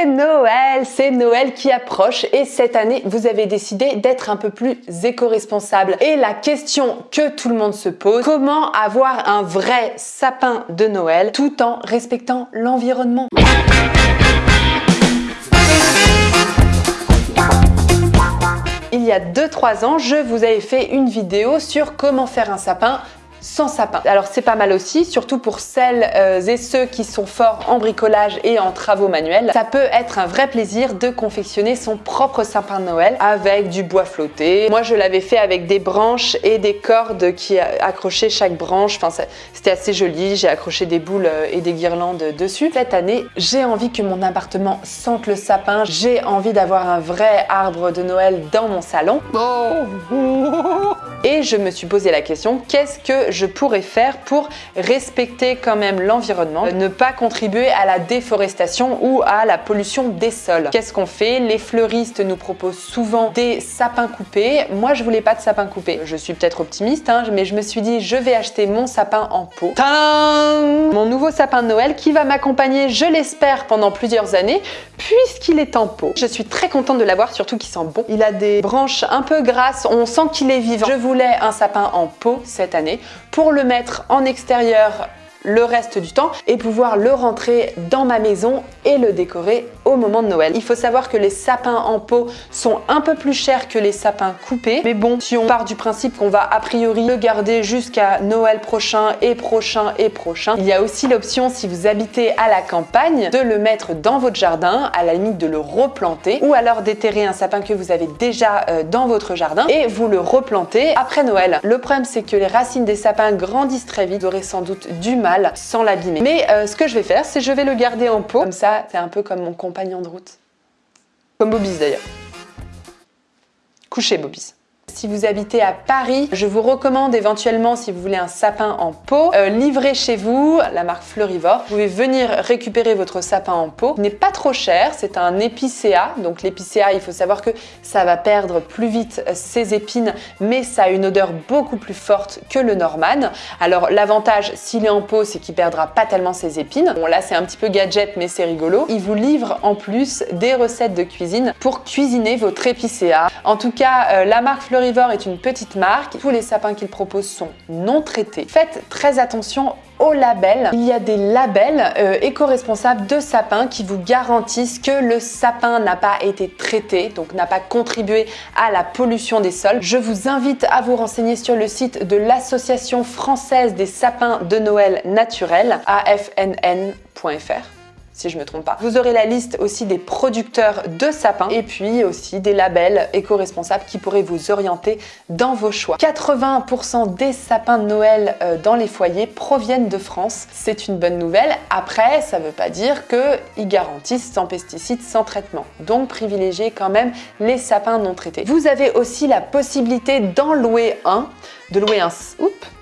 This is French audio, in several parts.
C'est Noël, c'est Noël qui approche et cette année, vous avez décidé d'être un peu plus éco-responsable. Et la question que tout le monde se pose, comment avoir un vrai sapin de Noël tout en respectant l'environnement? Il y a 2-3 ans, je vous avais fait une vidéo sur comment faire un sapin sans sapin. Alors c'est pas mal aussi, surtout pour celles euh, et ceux qui sont forts en bricolage et en travaux manuels. Ça peut être un vrai plaisir de confectionner son propre sapin de Noël avec du bois flotté. Moi je l'avais fait avec des branches et des cordes qui accrochaient chaque branche. Enfin c'était assez joli, j'ai accroché des boules euh, et des guirlandes dessus. Cette année, j'ai envie que mon appartement sente le sapin. J'ai envie d'avoir un vrai arbre de Noël dans mon salon. Et je me suis posé la question, qu'est-ce que je pourrais faire pour respecter quand même l'environnement, ne pas contribuer à la déforestation ou à la pollution des sols? Qu'est-ce qu'on fait? Les fleuristes nous proposent souvent des sapins coupés. Moi, je voulais pas de sapin coupé. Je suis peut-être optimiste, hein, mais je me suis dit, je vais acheter mon sapin en pot. Tadam Mon nouveau sapin de Noël qui va m'accompagner, je l'espère, pendant plusieurs années, puisqu'il est en pot. Je suis très contente de l'avoir, surtout qu'il sent bon. Il a des branches un peu grasses, on sent qu'il est vivant. Un sapin en pot cette année pour le mettre en extérieur le reste du temps et pouvoir le rentrer dans ma maison et le décorer au moment de Noël. Il faut savoir que les sapins en pot sont un peu plus chers que les sapins coupés. Mais bon, si on part du principe qu'on va a priori le garder jusqu'à Noël prochain et prochain et prochain, il y a aussi l'option, si vous habitez à la campagne, de le mettre dans votre jardin, à la limite de le replanter, ou alors déterrer un sapin que vous avez déjà euh, dans votre jardin et vous le replantez après Noël. Le problème, c'est que les racines des sapins grandissent très vite, vous aurez sans doute du mal sans l'abîmer. Mais euh, ce que je vais faire, c'est je vais le garder en pot. Comme ça, c'est un peu comme mon compagnon de route. Comme Bobis d'ailleurs. Couché Bobis. Si vous habitez à Paris, je vous recommande éventuellement, si vous voulez un sapin en pot, euh, livré chez vous, la marque Fleurivore. Vous pouvez venir récupérer votre sapin en pot. Il n'est pas trop cher, c'est un épicéa. Donc l'épicéa, il faut savoir que ça va perdre plus vite ses épines, mais ça a une odeur beaucoup plus forte que le Norman. Alors l'avantage, s'il est en pot, c'est qu'il perdra pas tellement ses épines. Bon là, c'est un petit peu gadget, mais c'est rigolo. Il vous livre en plus des recettes de cuisine pour cuisiner votre épicéa. En tout cas, euh, la marque Fleurivore est une petite marque. Tous les sapins qu'il propose sont non traités. Faites très attention aux labels. Il y a des labels euh, éco-responsables de sapins qui vous garantissent que le sapin n'a pas été traité, donc n'a pas contribué à la pollution des sols. Je vous invite à vous renseigner sur le site de l'Association française des sapins de Noël naturels, afnn.fr si je me trompe pas. Vous aurez la liste aussi des producteurs de sapins et puis aussi des labels éco-responsables qui pourraient vous orienter dans vos choix. 80% des sapins de Noël euh, dans les foyers proviennent de France. C'est une bonne nouvelle. Après, ça ne veut pas dire qu'ils garantissent sans pesticides, sans traitement. Donc privilégiez quand même les sapins non traités. Vous avez aussi la possibilité d'en louer un, de louer un... Oups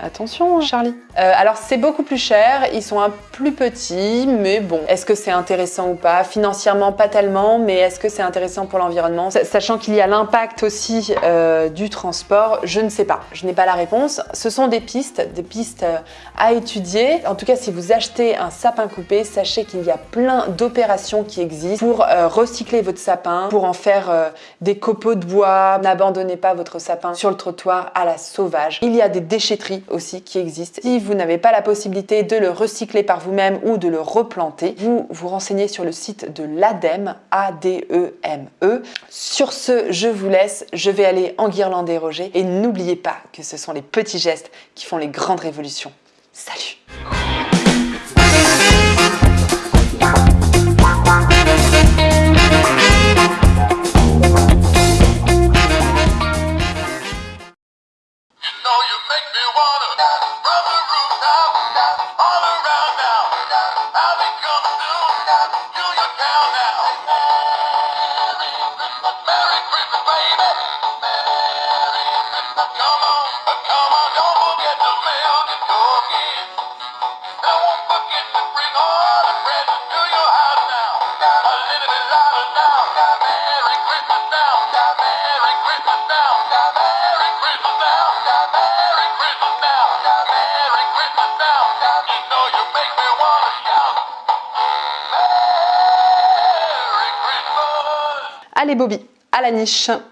Attention Charlie euh, Alors c'est beaucoup plus cher, ils sont un plus petits, mais bon, est-ce que c'est intéressant ou pas? Financièrement pas tellement, mais est-ce que c'est intéressant pour l'environnement? Sachant qu'il y a l'impact aussi euh, du transport, je ne sais pas, je n'ai pas la réponse. Ce sont des pistes, des pistes euh, à étudier. En tout cas, si vous achetez un sapin coupé, sachez qu'il y a plein d'opérations qui existent pour recycler votre sapin, pour en faire des copeaux de bois. N'abandonnez pas votre sapin sur le trottoir à la sauvage. Il y a des déchetteries aussi qui existe. Si vous n'avez pas la possibilité de le recycler par vous-même ou de le replanter, vous vous renseignez sur le site de l'ADEME, A-D-E-M-E. E. Sur ce, je vous laisse, je vais aller en guirlander Roger et n'oubliez pas que ce sont les petits gestes qui font les grandes révolutions. Salut Allez Bobby, à la niche